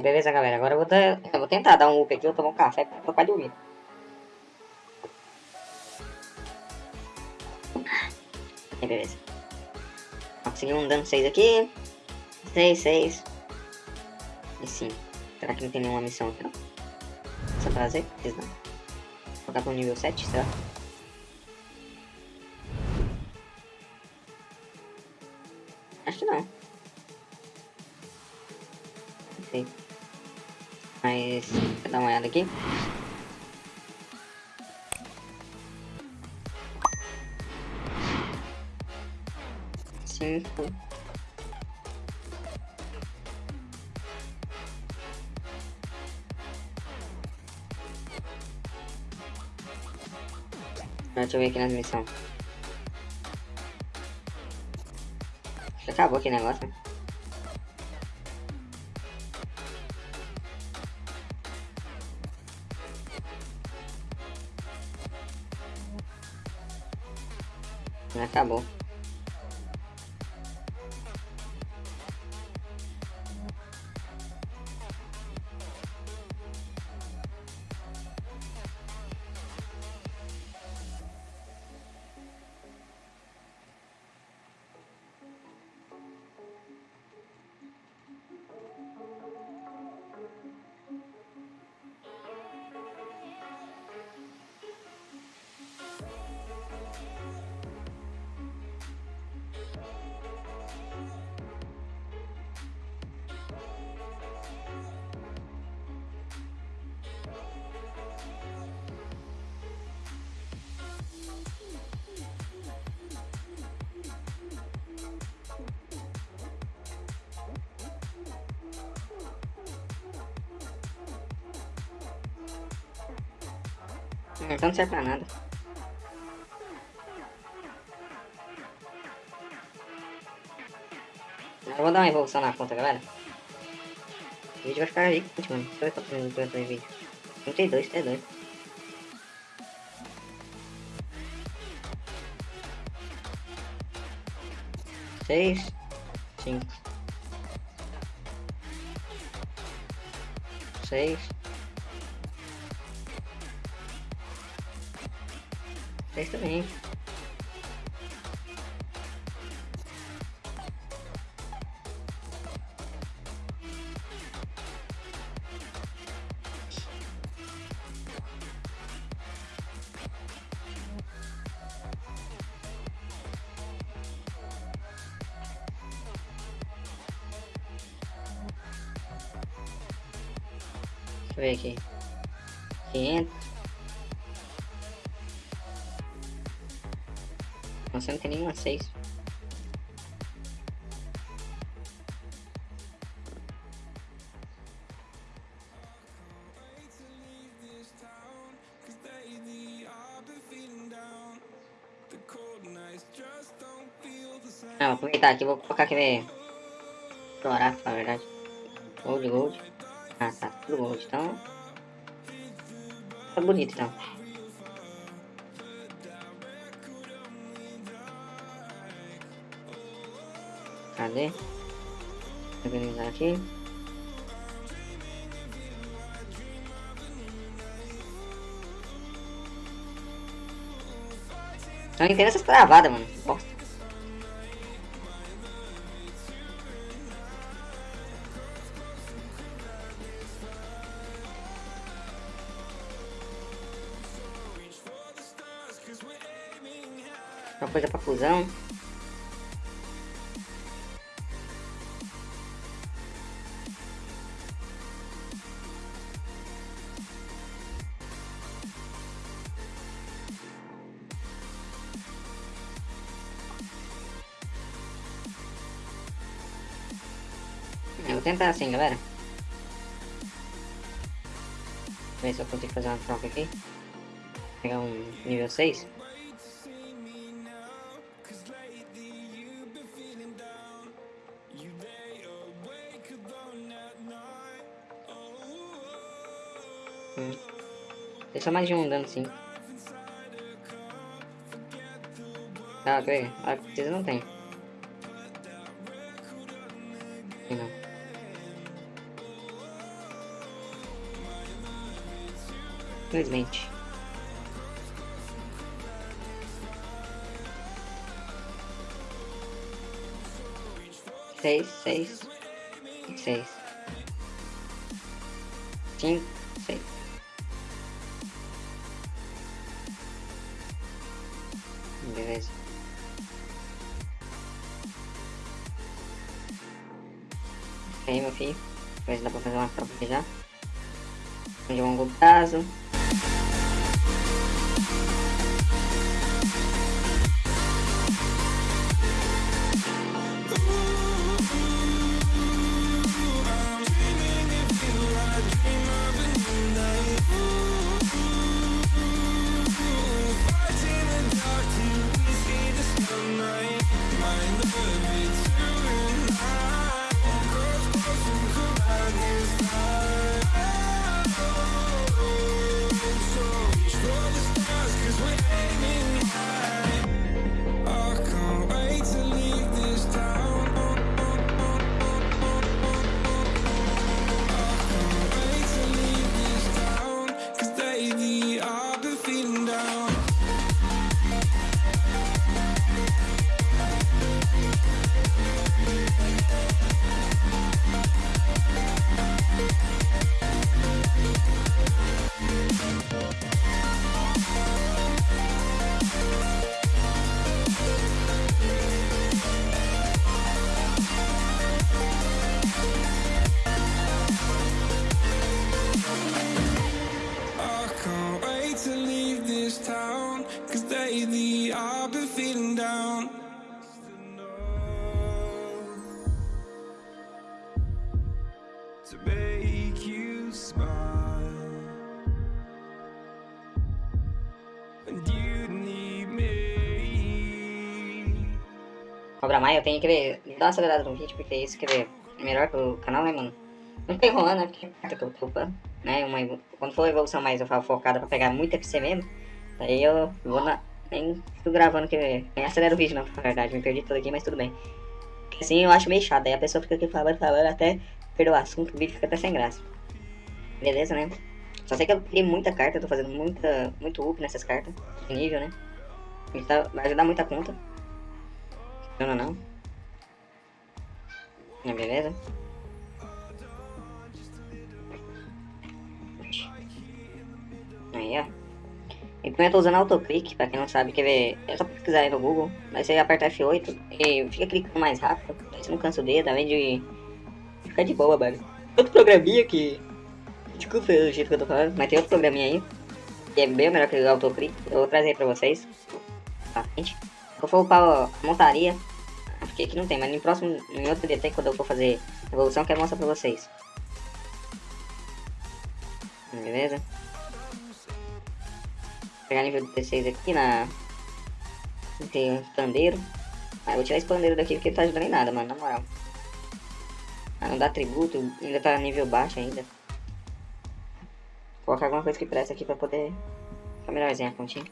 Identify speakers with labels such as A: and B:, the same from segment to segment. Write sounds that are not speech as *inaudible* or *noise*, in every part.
A: Beleza, galera. Agora eu vou, dar, eu vou tentar dar um up aqui. Eu tomar um café pra de dormir. beleza. Consegui um dano 6 aqui. 6, 6. E 5. Será que não tem nenhuma missão aqui não? Só? Fiz não. Vou colocar pro nível 7, será? Dar uma olhada aqui. Cinco. Deixa eu ver aqui nas missões. Já acabou aqui o negócio, né? Acabou. Então não serve pra nada. Eu vou dar uma evolução na conta, galera. O vídeo vai ficar gigante, mano. Deixa eu ver quantos minutos eu tô vídeo. 32, é doido. Seis, cinco, seis, Vocês também. Deixa eu ver aqui. 500. Você não tem nenhuma 6. Ah, vou aproveitar aqui, vou colocar aquele Dourado, na verdade. Gold, gold. Ah, tá, tudo gold, então. Tá bonito então. Cadê? Organizar aqui. Não entendo essas travadas, mano. Bosta. Uma coisa pra fusão. Eu vou tentar assim, galera. Ver se eu consigo fazer uma troca aqui. Pegar um nível 6. Hum. Só mais de um dano sim. Ah, ok. A certeza não tem.
B: Infelizmente. Seis, seis, seis. Cinco, seis. Beleza. aí, meu filho. Se dá pra fazer uma troca já. De longo prazo. Cobra Mai, eu tenho que ver, dar uma acelerada no vídeo, porque isso que ver. É melhor pro canal, né, mano? Não né, porque é que eu tô upando, né, uma, quando for evolução mais eu falo focada pra pegar muito FC mesmo, aí eu vou na, nem tô gravando que nem acelera o vídeo não, na verdade, me perdi tudo aqui, mas tudo bem. Porque assim eu acho meio chato, aí a pessoa fica aqui falando, falando, até perder o assunto, o vídeo fica até sem graça. Beleza, né? Só sei que eu criei muita carta, tô fazendo muita, muito up nessas cartas, nível, né? Isso tá, vai ajudar muita conta. Não, não, não. Beleza? Aí, ó. Tô usando autoclick, pra quem não sabe, quer ver, é só pesquisar aí no Google, mas você aperta F8 e fica clicando mais rápido, aí você não cansa o dedo, além de ficar de boa, mano. Outro programinha que, desculpa o jeito que eu tô falando, mas tem outro programinha aí, que é bem melhor que o autoclick, eu vou trazer pra vocês, pra frente. Eu vou upar a montaria, porque aqui não tem, mas no próximo, em outro DT, quando eu for fazer evolução, eu quero mostrar pra vocês. Beleza? Pegar nível 16 aqui na... Tem um pandeiro. Ah, vou tirar esse pandeiro daqui porque ele tá ajudando em nada, mano, na moral. Ah, não dá tributo, ainda tá nível baixo ainda. Vou colocar alguma coisa que presta aqui pra poder ficar melhorzinha a continha.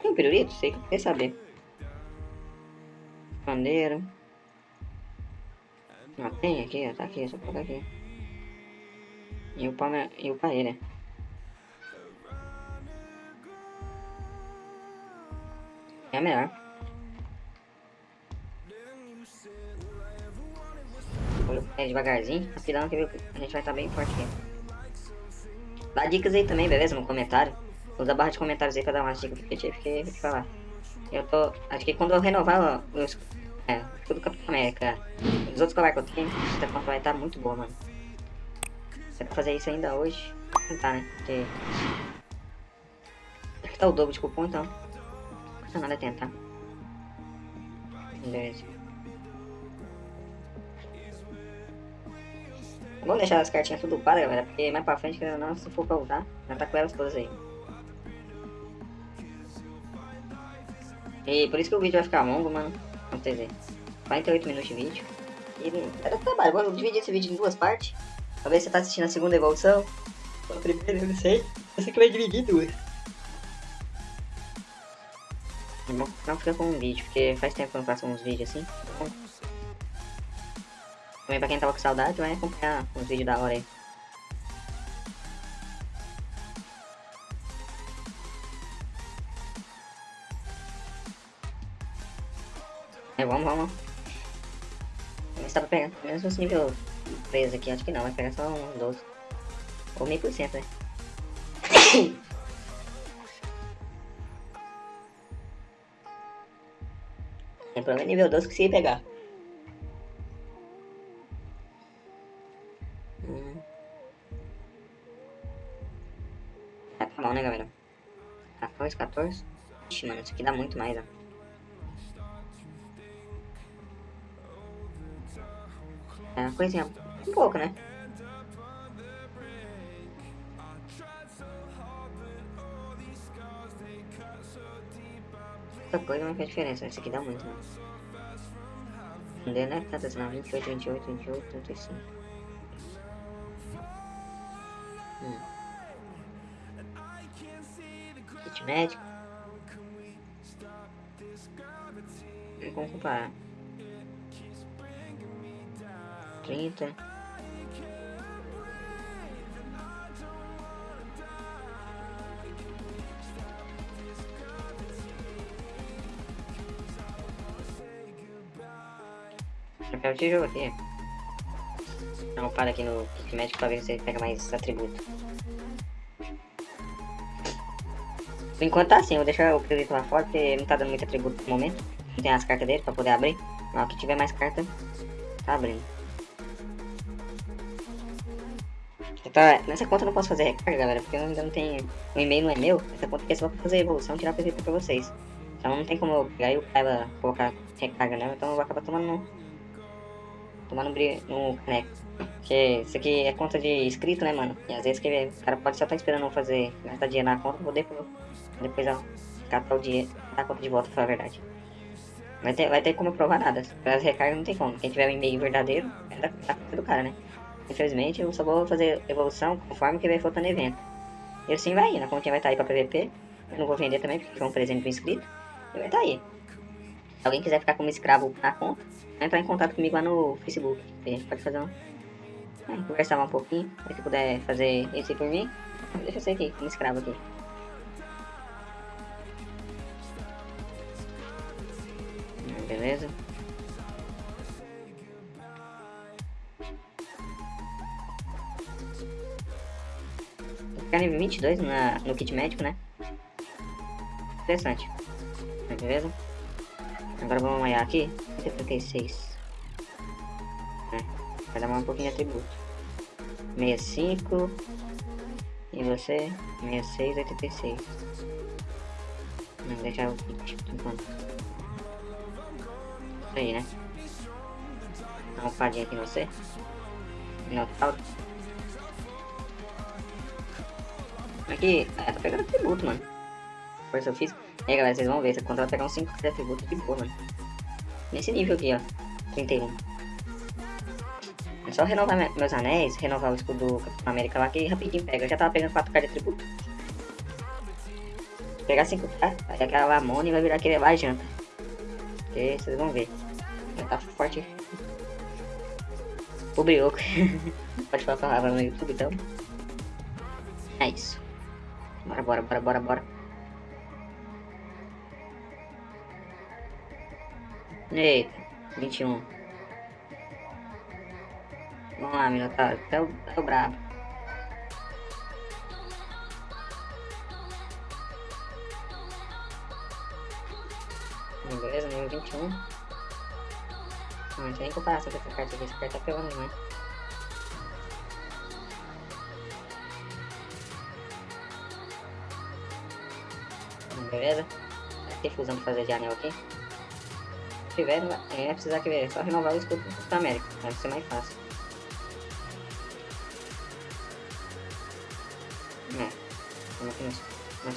B: Tem um pirulito? Sei que quer saber. Pandeiro. Ah, tem aqui, ó, tá aqui, só colocar aqui. E o pau, e ele. É melhor. É devagarzinho, rapidão que a gente vai estar tá bem forte aqui. Dá dicas aí também, beleza? No comentário. Usa a barra de comentários aí pra dar umas dicas porque eu tive que falar. Eu tô. Acho que quando eu renovar os. É, tudo Capitão América. Os outros colar que eu tenho, conta vai estar tá muito boa, mano. Se é pra fazer isso ainda hoje, tentar, né? Porque. Que tá o dobro de cupom então. Nada tentar. Beleza. Vamos deixar as cartinhas tudo para, galera, porque mais pra frente, não, se for pra usar, já tá com elas todas aí. E por isso que o vídeo vai ficar longo, mano. Vamos ver. 48 minutos de vídeo. E era trabalho. Vamos dividir esse vídeo em duas partes. Se você tá assistindo a segunda evolução. A primeira, eu não sei. Sei que vai dividir duas. É bom não fica com um vídeo, porque faz tempo que eu não faço uns vídeos assim. Também pra quem tava com saudade, vai acompanhar uns vídeos da hora aí. É, vamos, vamos. Vamos ver se dá pra pegar. menos esse nível preso aqui, acho que não. Vai pegar só um 12. Ou meio por cento, né? Tem problema nível 12 que se pegar. Hum. Tá bom, né, galera? 14, 14. Ixi, mano, isso aqui dá muito mais, ó. É uma coisinha um pouco, né? Outra coisa não faz diferença, esse aqui dá muito, né? Não deu, né? Tanto assim, não. 28, 28, 28, 35. Hum. Kit médico. Vamos comparar. 30. Quero te jogo aqui. Uma para aqui no Kick Magic pra ver se você pega mais atributo. Por enquanto tá assim, vou deixar o Pirulito lá fora porque não tá dando muito atributo no momento. Não tem as cartas dele pra poder abrir. Mas que tiver mais carta, tá abrindo. Tá, nessa conta eu não posso fazer recarga, galera, porque eu ainda não tenho. O e-mail não é meu. Essa conta aqui é só pra fazer evolução e tirar PVP pra vocês. Então não tem como eu pegar e o cara colocar recarga nela, então eu vou acabar tomando no. Tomando no caneco. Porque isso aqui é conta de inscrito, né, mano? E às vezes que o cara pode só estar tá esperando fazer gastar dinheiro na conta, vou depois, depois ó, catar o dinheiro, dar a conta de volta, pra falar a verdade. Vai ter, vai ter como provar nada. Para as recargas não tem como. Quem tiver um e-mail verdadeiro, é da, da conta do cara, né? Infelizmente, eu só vou fazer evolução conforme que vai faltando evento. E assim vai indo. A continha vai estar tá aí pra PVP. Eu não vou vender também, porque é um presente pro inscrito. E vai estar tá aí. Se alguém quiser ficar como escravo na conta, entrar em contato comigo lá no Facebook. A gente pode fazer um... É, conversar um pouquinho. Se puder fazer isso por mim, deixa eu ser aqui, como escravo aqui. Beleza? ficar nível 22 na, no kit médico, né? Interessante. Beleza? Agora vamos olhar aqui. 76. É, vai dar um pouquinho de atributo. 65. E você? 66, 86. Vamos deixar o kit enquanto. Isso aí, né? Dá uma padinha aqui em você. Minotauro. Aqui, é, tá pegando atributo, mano. Força física. E aí, galera, vocês vão ver. Você conta vai pegar uns 5 de atributo de boa, mano. Nesse nível aqui, ó. 31. É só renovar meus anéis, renovar o escudo do Capitão América lá, que rapidinho pega. Eu já tava pegando 4k de atributo. Pegar 5k, aí aquela Lamone vai virar aquele lá janta. Porque vocês vão ver. Já tá forte. O brioco. *laughs* Pode falar a palavra no YouTube, então. É isso. Bora, bora, bora, bora, bora. Eita, 21. Vamos lá, Minotauro. Até o, até o brabo. Beleza, nível 21. Não, tem nem comparação com essa carta aqui. Essa carta tá pegando demais. beleza? Vai ter fusão pra fazer de anel aqui. Tiver, é precisar que ver, é só renovar o escudo da América, vai ser mais fácil. É, vamos aqui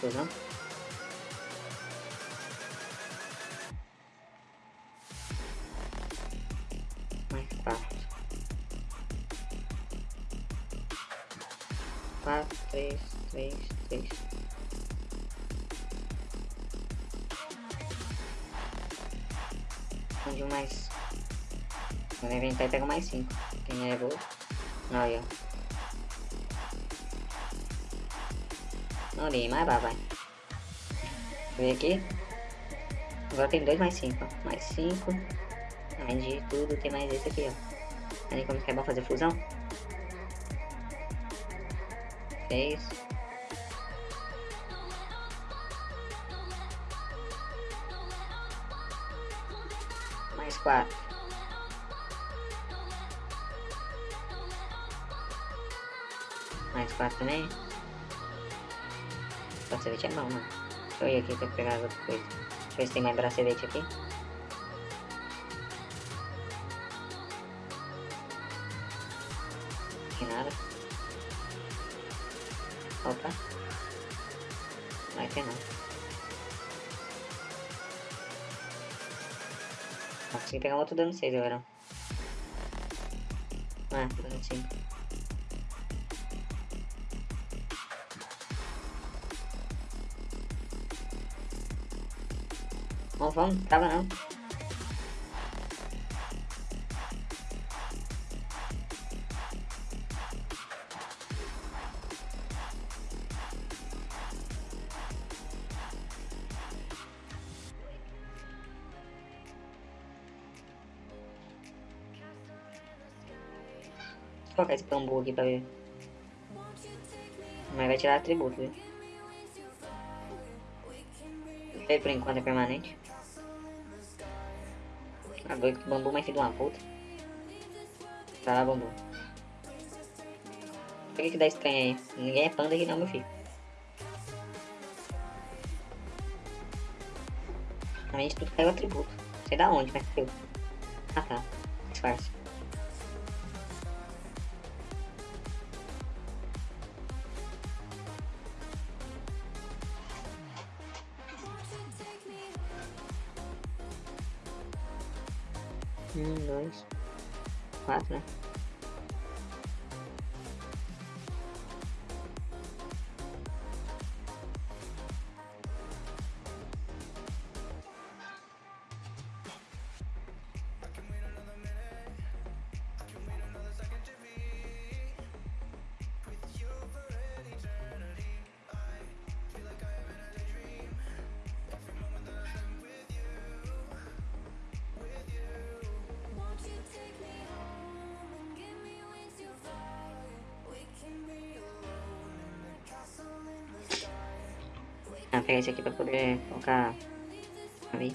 B: fusão. Mais Quando inventar, pega mais 5. Quem é? Não, aí, ó. Não li, mais vai, vai. Vem aqui. Agora tem dois mais cinco, ó. Mais cinco. Além de tudo, tem mais esse aqui, ó. Além como que é bom fazer fusão. Seis. Mais quatro. Mais quatro também. Bracelete é bom, mano. Deixa eu ir aqui pra pegar outra coisa. Deixa eu ver se tem mais bracelete aqui. Tem nada. Opa. Vai ter não. Não consegui pegar um outro dano 6 agora. Ah, dano 5. Vamos, vamos, tava não. Vou colocar esse bambu aqui pra ver. Mas vai tirar atributo, viu? Ele por enquanto é permanente. Agora que bambu mais de uma puta. Tá lá, bambu. Por que que dá estranho aí? Ninguém é panda aqui não, meu filho. A gente tudo caiu atributo. Sei da onde, mas caiu. Ah tá. Disfarce. Um, dois, quatro, né? Esse aqui pra poder colocar ali.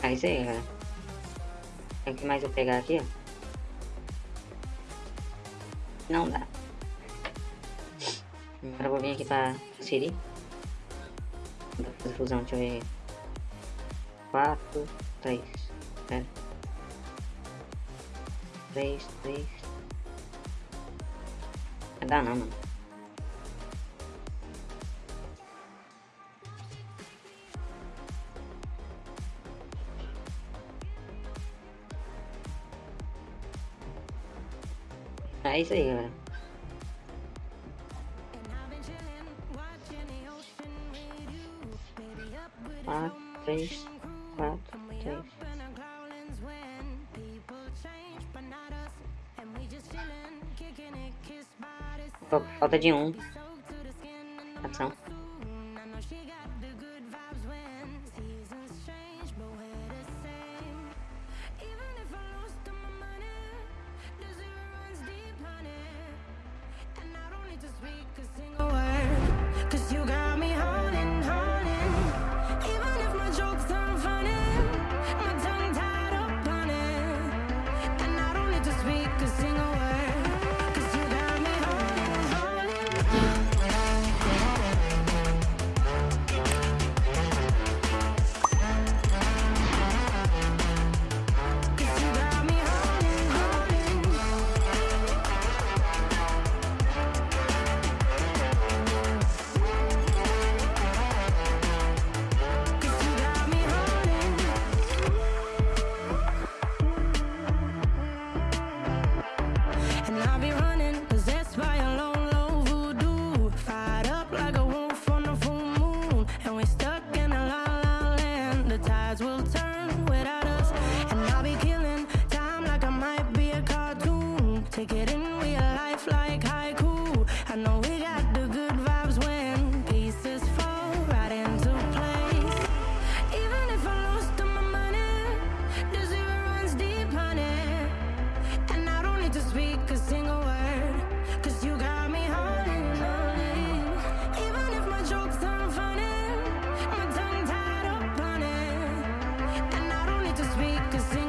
B: Ah, isso aí, galera. O que mais eu pegar aqui, ó? Não dá. Agora eu vou vir aqui. Vou fazer fusão, deixa eu ver. 4, 3. Pera. 3, 3. Não dá não, mano. É isso aí, galera. Quatro, três, Falta de um. Ação.
C: Cause you got because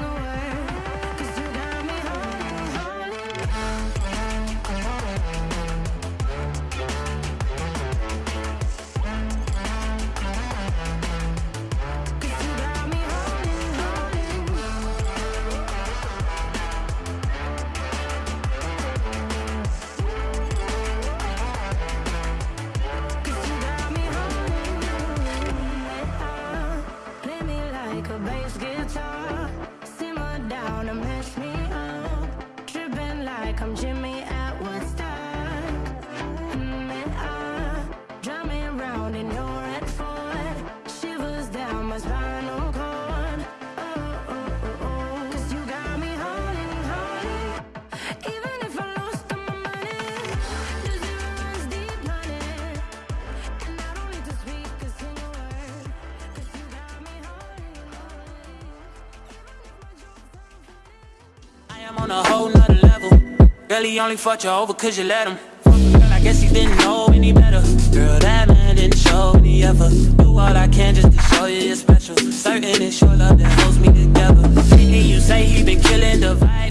C: on a
D: whole nother level. Girl, he only fucked you over cause you let him. Girl, I guess he didn't know any better. Girl, that man didn't show any effort. Do all I can just to show you you're special. Certain it's your love that holds me together. And you say he been killing the vibe.